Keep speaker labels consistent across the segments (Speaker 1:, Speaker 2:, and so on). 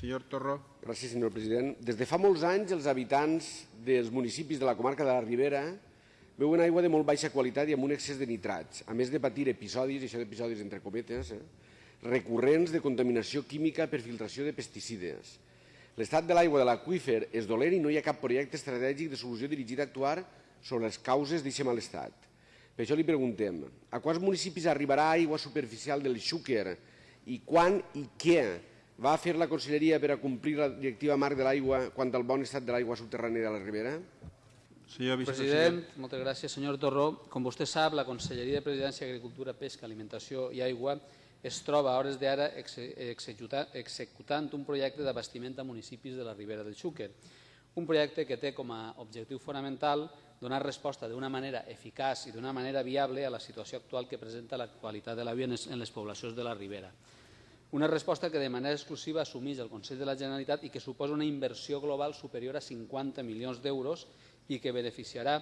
Speaker 1: Senyor Torró.
Speaker 2: Gràcies, senyor president. Des de fa molts anys, els habitants dels municipis de la comarca de la Ribera veuen aigua de molt baixa qualitat i amb un excés de nitrats, a més de patir episodis, això d'episodis entre cometes, eh, recurrents de contaminació química per filtració de pesticides. L'estat de l'aigua de l'aqüífer és dolent i no hi ha cap projecte estratègic de solució dirigit a actuar sobre les causes d'aquest malestat. Per això li preguntem, a quants municipis arribarà aigua superficial del Xúquer i quan i què va fer la Conselleria per a complir la directiva marc de l'aigua quant al bon estat de l'aigua subterrània de la Ribera?
Speaker 1: Senyor
Speaker 3: President,
Speaker 1: vicepresident.
Speaker 3: moltes gràcies. Senyor Torró, com vostè sap, la Conselleria de Presidència, Agricultura, Pesca, Alimentació i Aigua es troba a hores d'ara exe- executa- executant un projecte d'abastiment a municipis de la Ribera del Xúquer. Un projecte que té com a objectiu fonamental donar resposta d'una manera eficaç i d'una manera viable a la situació actual que presenta la qualitat de l'aigua en les poblacions de la Ribera. Una resposta que de manera exclusiva assumeix el Consell de la Generalitat i que suposa una inversió global superior a 50 milions d'euros i que beneficiarà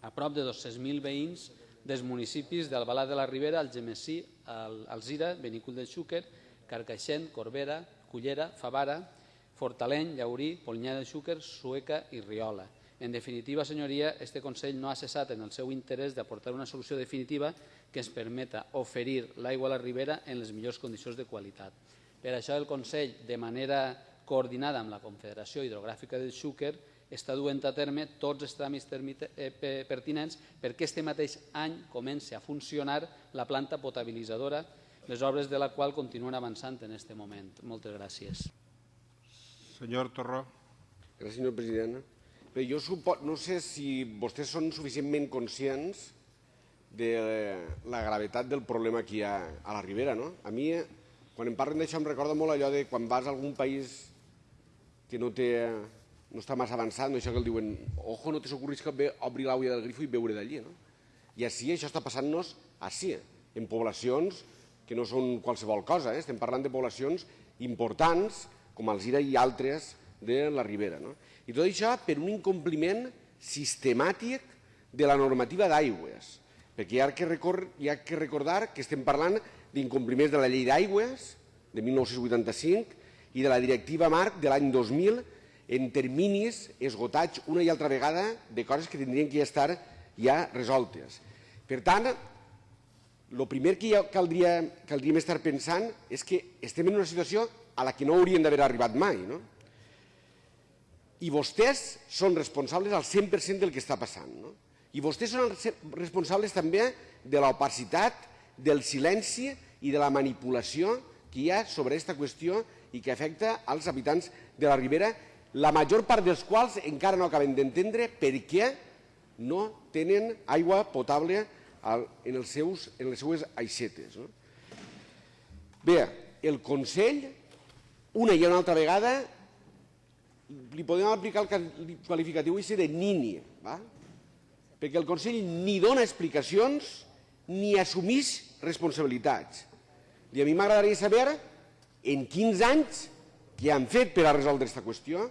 Speaker 3: a prop de 200.000 veïns dels municipis d'Albalà de la Ribera, Algemesí, Al- Alzira, Benicul del Xúquer, Carcaixent, Corbera, Cullera, Favara, Fortaleny, Llaurí, Polinyà del Xúquer, Sueca i Riola. En definitiva, senyoria, este Consell no ha cessat en el seu interès d'aportar una solució definitiva que ens permeta oferir l'aigua a la Ribera en les millors condicions de qualitat. Per això el Consell, de manera coordinada amb la Confederació Hidrogràfica del Xúquer, està duent a terme tots els tràmits eh, pe- pertinents perquè este mateix any comenci a funcionar la planta potabilitzadora, les obres de la qual continuen avançant en aquest moment. Moltes gràcies.
Speaker 1: Senyor Torró.
Speaker 2: Gràcies, senyor president. Bé, jo supo... no sé si vostès són suficientment conscients de la gravetat del problema que hi ha a la Ribera. No? A mi, quan em parlen d'això, em recorda molt allò de quan vas a algun país que no, té, no està massa avançat, no? això que el diuen ojo, no te s'ocorris que ve obrir l'aigua del grifo i beure d'allí. No? I així això està passant-nos així, en poblacions que no són qualsevol cosa, eh? estem parlant de poblacions importants com Alzira i altres de la Ribera. No? I tot això per un incompliment sistemàtic de la normativa d'aigües, perquè hi ha, que hi ha que recordar que estem parlant d'incompliments de la llei d'aigües de 1985 i de la directiva marc de l'any 2000 en terminis esgotats una i altra vegada de coses que tindrien que estar ja resoltes. Per tant, el primer que ja caldria, caldríem estar pensant és que estem en una situació a la que no haurien d'haver arribat mai. No? I vostès són responsables al 100% del que està passant. No? I vostès són responsables també de l'opacitat, del silenci i de la manipulació que hi ha sobre aquesta qüestió i que afecta als habitants de la Ribera, la major part dels quals encara no acaben d'entendre per què no tenen aigua potable en, els seus, en les seues aixetes. No? Bé, el Consell, una i una altra vegada, li podem aplicar el ca- qualificatiu ese de nini, va? perquè el Consell ni dona explicacions ni assumís responsabilitats. I a mi m'agradaria saber en quins anys què han fet per a resoldre aquesta qüestió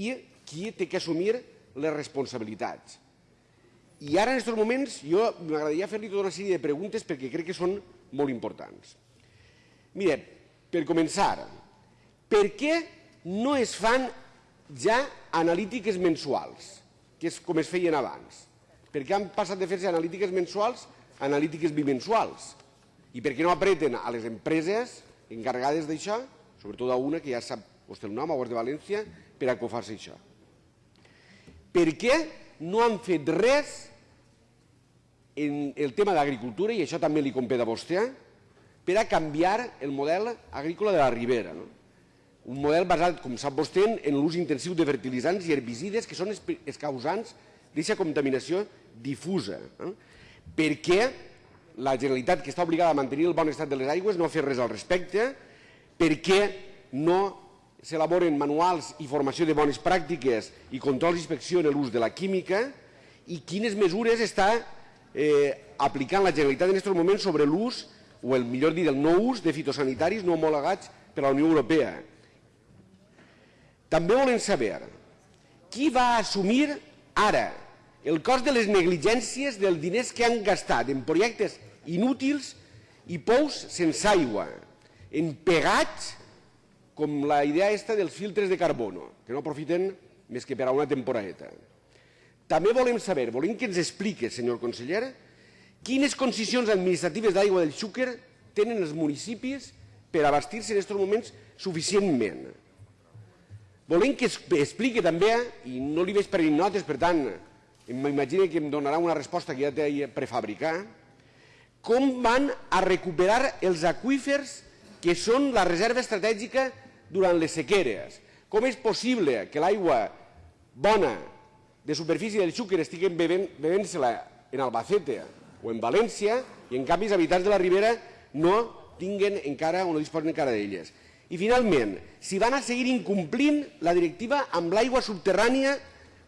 Speaker 2: i qui té que assumir les responsabilitats. I ara, en aquests moments, jo m'agradaria fer-li tota una sèrie de preguntes perquè crec que són molt importants. Mire, per començar, per què no es fan ja analítiques mensuals, que és com es feien abans? Per què han passat de fer-se analítiques mensuals a analítiques bimensuals? I per què no apreten a les empreses encarregades d'això, sobretot a una que ja sap vostè el nom, Aguas de València, per a que ho faci això? Per què no han fet res en el tema d'agricultura, i això també li competa a vostè, per a canviar el model agrícola de la Ribera. No? Un model basat, com sap vostè, en l'ús intensiu de fertilitzants i herbicides que són els causants d'aquesta contaminació difusa. No? Per què la Generalitat, que està obligada a mantenir el bon estat de les aigües, no ha fet res al respecte? Per què no s'elaboren manuals i formació de bones pràctiques i controls i inspecció en l'ús de la química? I quines mesures està eh, aplicant la Generalitat en aquests moments sobre l'ús, o el millor dit, el no ús de fitosanitaris no homologats per la Unió Europea? També volem saber qui va assumir ara el cost de les negligències dels diners que han gastat en projectes inútils i pous sense aigua, en pegats com la idea esta dels filtres de carbono, que no aprofiten més que per a una temporadeta. També volem saber, volem que ens explique, senyor conseller, quines concessions administratives d'aigua del Xúquer tenen els municipis per abastir-se en aquests moments suficientment. Volem que expliqui també, i no li veig prenent notes, per tant, m'imagino que em donarà una resposta que ja té prefabricar, com van a recuperar els aquífers que són la reserva estratègica durant les sequeres. Com és possible que l'aigua bona de superfície del Xúquer estiguen bevent-se-la en Albacete o en València i en canvi els habitants de la Ribera no tinguen encara o no disposen encara d'elles. I finalment, si van a seguir incomplint la directiva amb l'aigua subterrània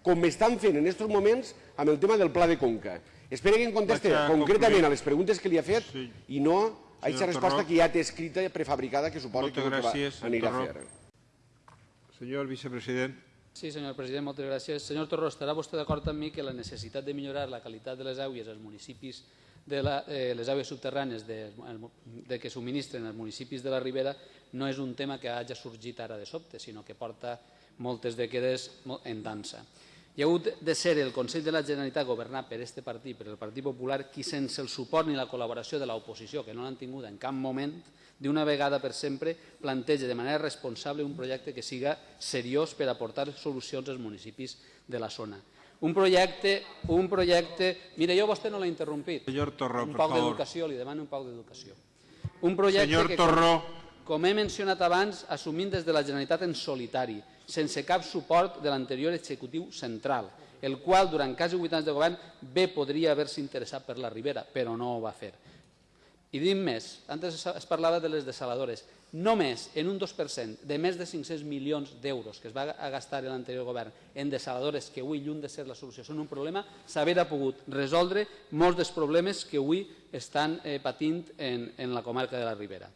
Speaker 2: com estan fent en aquests moments amb el tema del pla de Conca. Espero que em conteste
Speaker 1: a
Speaker 2: concretament a les preguntes que li ha fet
Speaker 1: Sí.
Speaker 2: i no a aquesta resposta
Speaker 1: Torró.
Speaker 2: que ja té escrita prefabricada que suposo
Speaker 1: Moltes
Speaker 2: que,
Speaker 1: gràcies,
Speaker 2: va, anirà a
Speaker 1: senyor
Speaker 2: fer.
Speaker 1: Senyor vicepresident.
Speaker 3: Sí, senyor president, moltes gràcies. Senyor Torró, estarà vostè d'acord amb mi que la necessitat de millorar la qualitat de les aigües als municipis de la, eh, les aigües subterrànies de, de que subministren als municipis de la Ribera no és un tema que hagi sorgit ara de sobte, sinó que porta moltes dècades en dansa. Hi ha hagut de ser el Consell de la Generalitat governat per este partit, per el Partit Popular, qui sense el suport ni la col·laboració de l'oposició, que no l'han tingut en cap moment, d'una vegada per sempre planteja de manera responsable un projecte que siga seriós per aportar solucions als municipis de la zona. Un projecte, un projecte... Mira, jo a vostè no l'he interrompit.
Speaker 1: Senyor Torró,
Speaker 3: un
Speaker 1: per favor.
Speaker 3: d'educació, li demano un poc d'educació. Un projecte
Speaker 1: Senyor
Speaker 3: que,
Speaker 1: Torró.
Speaker 3: com he mencionat abans, assumint des de la Generalitat en solitari, sense cap suport de l'anterior executiu central, el qual, durant quasi 8 anys de govern, bé podria haver-se interessat per la Ribera, però no ho va fer. I dic més, antes es- es parlava de les desaladores, només en un 2% de més de 500 milions d'euros que es va gastar l'anterior govern en desaladores que avui, lluny de ser la solució, són un problema, s'haver pogut resoldre molts dels problemes que avui estan eh, patint en, en la comarca de la Ribera.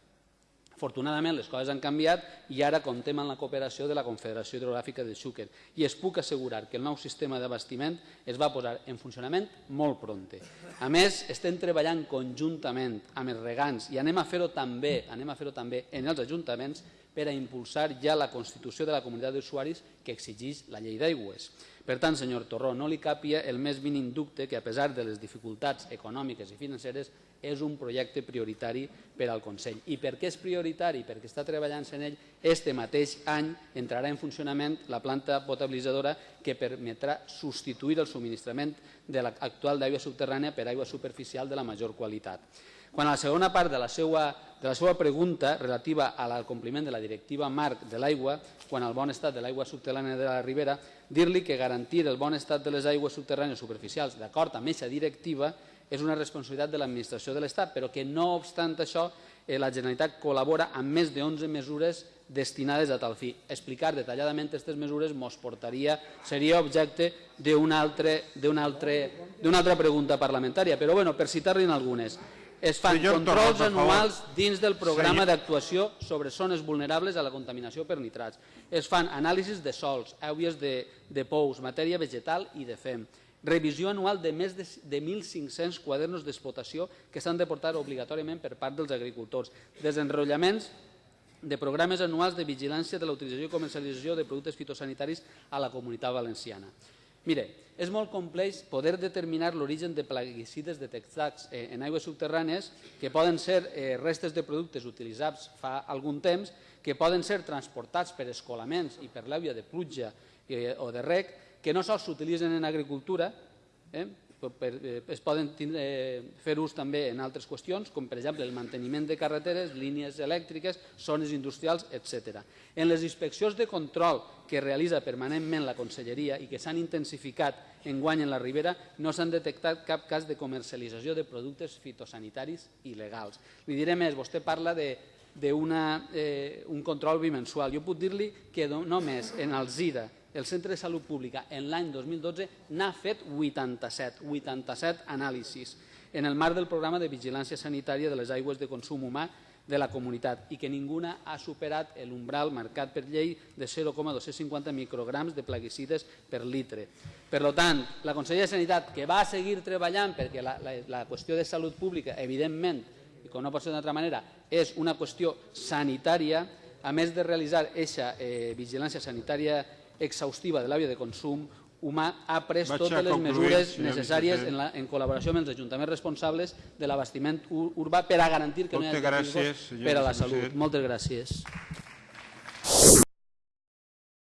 Speaker 3: Afortunadament les coses han canviat i ara comptem amb la cooperació de la Confederació Hidrogràfica del Xúquer i es puc assegurar que el nou sistema d'abastiment es va posar en funcionament molt pronte. A més, estem treballant conjuntament amb els regants i anem a fer-ho també, anem a fer-ho també en els ajuntaments per a impulsar ja la constitució de la comunitat d'usuaris que exigeix la llei d'aigües. Per tant, senyor Torró, no li capia el més mínim dubte que, a pesar de les dificultats econòmiques i financeres, és un projecte prioritari per al Consell. I per què és prioritari? Perquè està treballant en ell. Este mateix any entrarà en funcionament la planta potabilitzadora que permetrà substituir el subministrament de l'actual d'aigua subterrània per aigua superficial de la major qualitat. Quan a la segona part de la seva, de la seva pregunta relativa al compliment de la directiva marc de l'aigua, quan al bon estat de l'aigua subterrània de la Ribera, dir-li que garantir el bon estat de les aigües subterrànies superficials d'acord amb aquesta directiva és una responsabilitat de l'administració de l'Estat, però que no obstant això eh, la Generalitat col·labora amb més de 11 mesures destinades a tal fi. Explicar detalladament aquestes mesures mos portaria, seria objecte d'una altra, altre, altra pregunta parlamentària, però bueno, per citar-li'n algunes. Es fan
Speaker 1: Senyor
Speaker 3: controls
Speaker 1: favor.
Speaker 3: anuals dins del programa d'actuació sobre zones vulnerables a la contaminació per nitrats. Es fan anàlisis de sols, àuies de, de pous, matèria vegetal i de fem. Revisió anual de més de, de 1.500 quadernos d'explotació que s'han de portar obligatòriament per part dels agricultors. Desenrotllaments de programes anuals de vigilància de la utilització i comercialització de productes fitosanitaris a la comunitat valenciana. Mire, és molt complex poder determinar l'origen de plaguicides detectats eh, en aigües subterrànies que poden ser eh, restes de productes utilitzats fa algun temps, que poden ser transportats per escolaments i per l'àvia de pluja eh, o de rec, que no sols s'utilitzen en agricultura, eh, eh, es poden tindre, eh, fer ús també en altres qüestions, com per exemple el manteniment de carreteres, línies elèctriques, zones industrials, etc. En les inspeccions de control que realitza permanentment la Conselleria i que s'han intensificat en guany en la Ribera, no s'han detectat cap cas de comercialització de productes fitosanitaris il·legals. Li diré més, vostè parla de d'un eh, un control bimensual. Jo puc dir-li que no- només en el ZIRA, el Centre de Salut Pública, en l'any 2012 n'ha fet 87, 87 anàlisis en el marc del programa de vigilància sanitària de les aigües de consum humà de la comunitat i que ninguna ha superat l'umbral marcat per llei de 0,250 micrograms de plaguicides per litre. Per tant, la Conselleria de Sanitat, que va seguir treballant perquè la, la, la qüestió de salut pública, evidentment, i com no pot ser d'altra manera, és una qüestió sanitària, a més de realitzar aquesta eh, vigilància sanitària exhaustiva de l'àrea de consum humà, ha pres
Speaker 1: Vaig
Speaker 3: totes les mesures necessàries en, la, en col·laboració amb els ajuntaments responsables de l'abastiment ur- urbà per a garantir que no hi hagi
Speaker 1: gràcies,
Speaker 3: per a la salut. Moltes gràcies.